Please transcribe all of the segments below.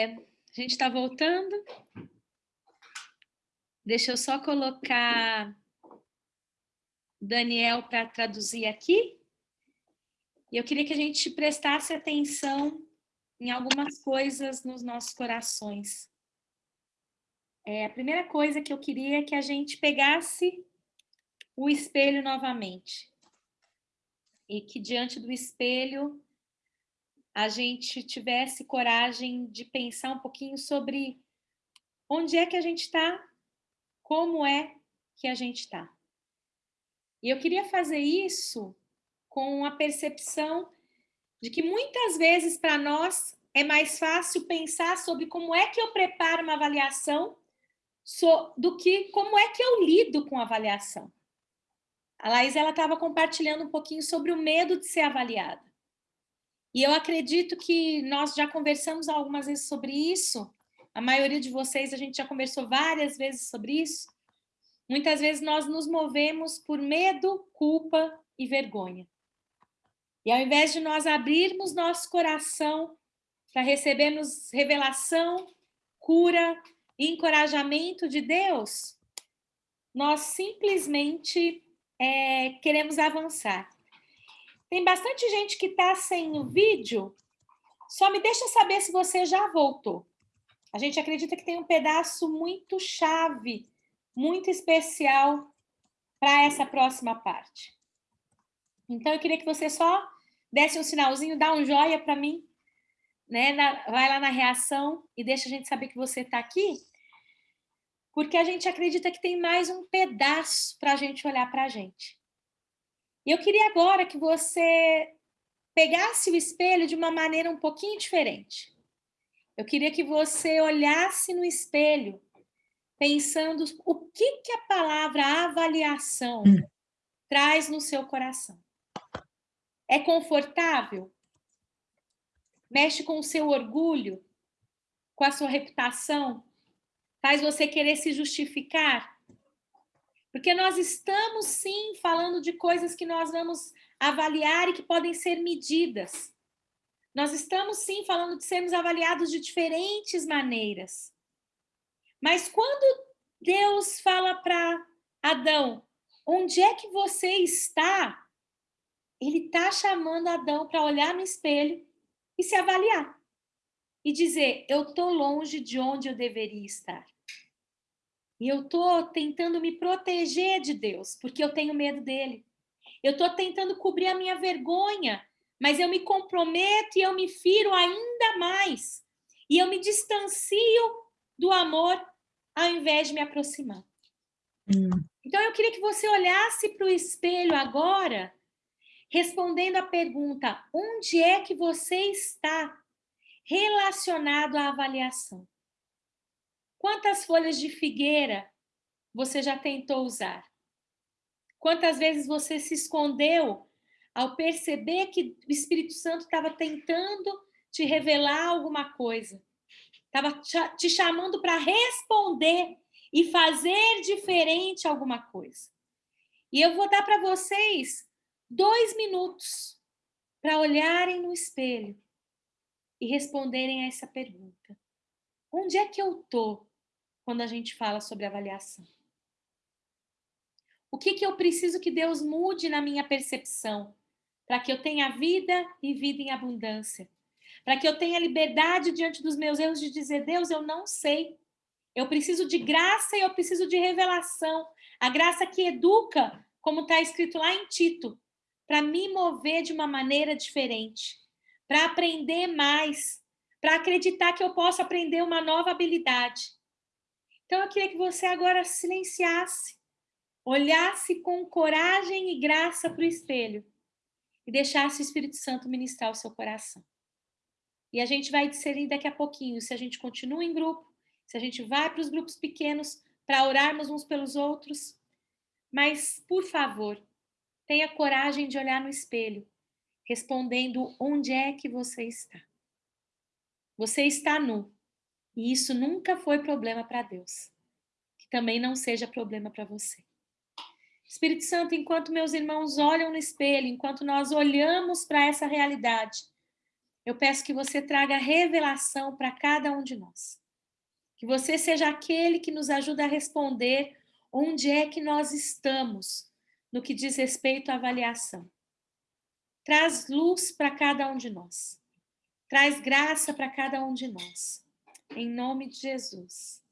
A gente está voltando. Deixa eu só colocar Daniel para traduzir aqui. E eu queria que a gente prestasse atenção em algumas coisas nos nossos corações. É, a primeira coisa que eu queria é que a gente pegasse o espelho novamente. E que diante do espelho a gente tivesse coragem de pensar um pouquinho sobre onde é que a gente está, como é que a gente está. E eu queria fazer isso com a percepção de que muitas vezes para nós é mais fácil pensar sobre como é que eu preparo uma avaliação do que como é que eu lido com a avaliação. A Laís estava compartilhando um pouquinho sobre o medo de ser avaliada. E eu acredito que nós já conversamos algumas vezes sobre isso, a maioria de vocês, a gente já conversou várias vezes sobre isso. Muitas vezes nós nos movemos por medo, culpa e vergonha. E ao invés de nós abrirmos nosso coração para recebermos revelação, cura e encorajamento de Deus, nós simplesmente é, queremos avançar. Tem bastante gente que está sem o vídeo. Só me deixa saber se você já voltou. A gente acredita que tem um pedaço muito chave, muito especial para essa próxima parte. Então, eu queria que você só desse um sinalzinho, dá um joia para mim, né? Na, vai lá na reação e deixa a gente saber que você está aqui, porque a gente acredita que tem mais um pedaço para a gente olhar para a gente. E eu queria agora que você pegasse o espelho de uma maneira um pouquinho diferente. Eu queria que você olhasse no espelho, pensando o que, que a palavra avaliação hum. traz no seu coração. É confortável? Mexe com o seu orgulho? Com a sua reputação? Faz você querer se justificar? Porque nós estamos, sim, falando de coisas que nós vamos avaliar e que podem ser medidas. Nós estamos, sim, falando de sermos avaliados de diferentes maneiras. Mas quando Deus fala para Adão, onde é que você está? Ele está chamando Adão para olhar no espelho e se avaliar. E dizer, eu estou longe de onde eu deveria estar. E eu estou tentando me proteger de Deus, porque eu tenho medo dele. Eu estou tentando cobrir a minha vergonha, mas eu me comprometo e eu me firo ainda mais. E eu me distancio do amor ao invés de me aproximar. Hum. Então, eu queria que você olhasse para o espelho agora, respondendo a pergunta: onde é que você está relacionado à avaliação? Quantas folhas de figueira você já tentou usar? Quantas vezes você se escondeu ao perceber que o Espírito Santo estava tentando te revelar alguma coisa? Estava te chamando para responder e fazer diferente alguma coisa. E eu vou dar para vocês dois minutos para olharem no espelho e responderem a essa pergunta. Onde é que eu estou quando a gente fala sobre avaliação? O que, que eu preciso que Deus mude na minha percepção para que eu tenha vida e vida em abundância? Para que eu tenha liberdade diante dos meus erros de dizer, Deus, eu não sei. Eu preciso de graça e eu preciso de revelação. A graça que educa, como está escrito lá em Tito, para me mover de uma maneira diferente, para aprender mais, para acreditar que eu posso aprender uma nova habilidade. Então, eu queria que você agora silenciasse, olhasse com coragem e graça para o espelho e deixasse o Espírito Santo ministrar o seu coração. E a gente vai discernir daqui a pouquinho se a gente continua em grupo, se a gente vai para os grupos pequenos para orarmos uns pelos outros. Mas, por favor, tenha coragem de olhar no espelho, respondendo onde é que você está. Você está nu. E isso nunca foi problema para Deus. Que também não seja problema para você. Espírito Santo, enquanto meus irmãos olham no espelho, enquanto nós olhamos para essa realidade, eu peço que você traga revelação para cada um de nós. Que você seja aquele que nos ajuda a responder onde é que nós estamos no que diz respeito à avaliação. Traz luz para cada um de nós. Traz graça para cada um de nós. Em nome de Jesus.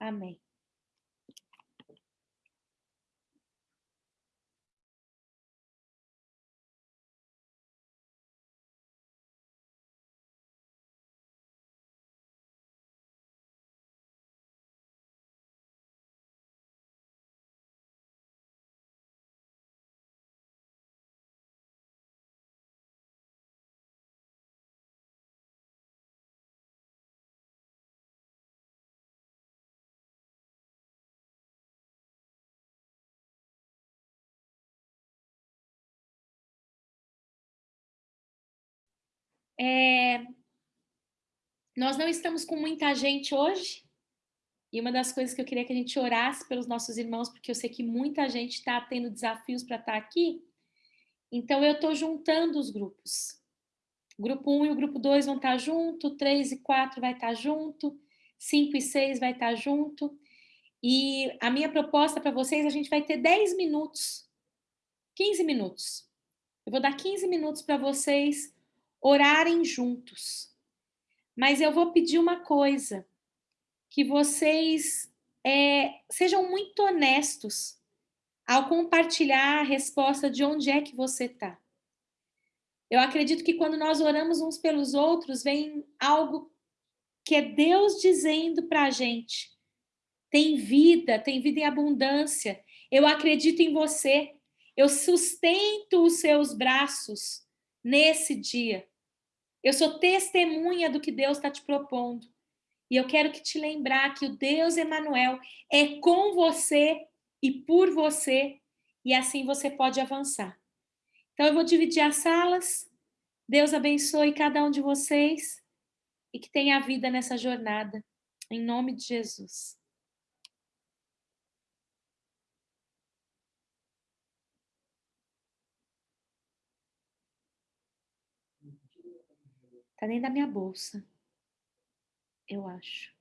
Amém. É... Nós não estamos com muita gente hoje, e uma das coisas que eu queria que a gente orasse pelos nossos irmãos, porque eu sei que muita gente está tendo desafios para estar tá aqui, então eu estou juntando os grupos. O grupo 1 e o grupo 2 vão estar tá junto, 3 e 4 vai estar tá junto, 5 e 6 vai estar junto, e a minha proposta para vocês, a gente vai ter 10 minutos, 15 minutos. Eu vou dar 15 minutos para vocês orarem juntos. Mas eu vou pedir uma coisa, que vocês é, sejam muito honestos ao compartilhar a resposta de onde é que você está. Eu acredito que quando nós oramos uns pelos outros, vem algo que é Deus dizendo para a gente, tem vida, tem vida em abundância, eu acredito em você, eu sustento os seus braços nesse dia. Eu sou testemunha do que Deus está te propondo. E eu quero que te lembrar que o Deus Emanuel é com você e por você, e assim você pode avançar. Então eu vou dividir as salas. Deus abençoe cada um de vocês e que tenha vida nessa jornada. Em nome de Jesus. Tá dentro da minha bolsa. Eu acho.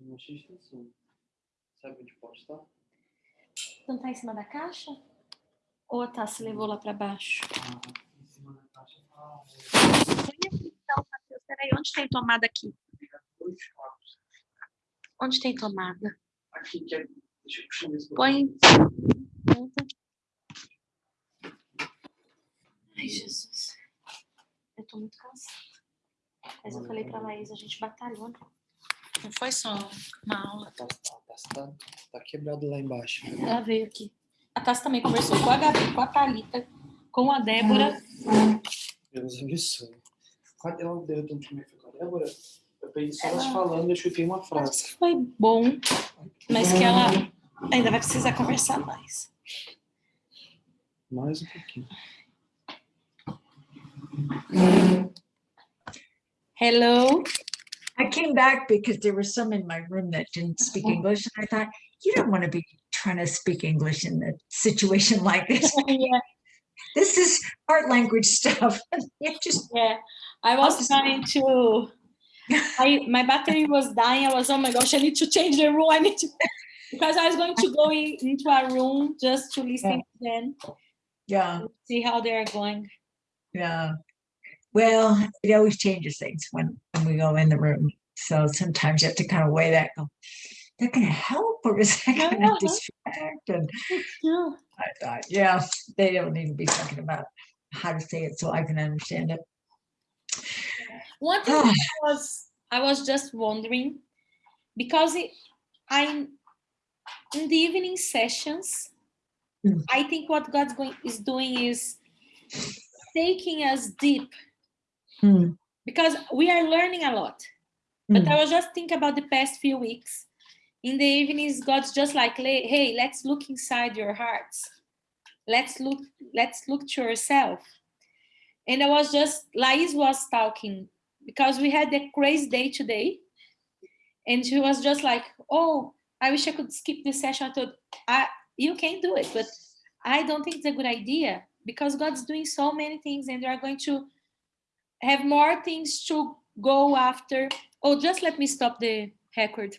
Não achei extensão. Sabe onde pode estar? Não tá em cima da caixa? Ou a Tassi levou lá para baixo? Ah, em cima da caixa tá. Então, Matheus, peraí, onde tem tomada aqui? Onde tem tomada? Aqui, que é... Deixa eu puxar isso. Põe. Ai, Jesus. Eu tô muito cansada. Mas eu falei pra Laís, a gente batalhou. né? Não foi só uma aula. Tá, tá, tá, tá quebrado lá embaixo. Ela veio aqui. A Tassi também conversou com a Gabi, com a Thalita, com a Débora. Deus abençoe. Cadê o dedo do time com a Débora? Eu peguei só elas falando e eu chutei uma frase. Foi bom, mas que ela ainda vai precisar conversar mais. Mais um pouquinho. Hello. I came back because there were some in my room that didn't speak mm-hmm. English. And I thought, you don't want to be trying to speak English in a situation like this. yeah, This is art language stuff. Just yeah. I was trying to. I my battery was dying. I was oh my gosh, I need to change the room. I need to because I was going to go in, into a room just to listen to them, yeah, see how they are going. yeah. Well, it always changes things when, when we go in the room. So sometimes you have to kind of weigh that. Go, that gonna help or is that gonna distract? And Yeah. I thought, yeah, they don't need to be talking about how to say it so I can understand it. One thing I was I was just wondering because it, I in the evening sessions, Mm. I think what God's going is doing is taking us deep Hmm, because we are learning a lot. But Mm. I was just thinking about the past few weeks in the evenings, God's just like, hey, let's look inside your hearts. Let's look, let's look to yourself. And I was just, Lais was talking because we had a crazy day today. And she was just like, oh, I wish I could skip this session. I thought, I, you can do it, but I don't think it's a good idea because God's doing so many things and they are going to have more things to go after. Oh, just let me stop the record.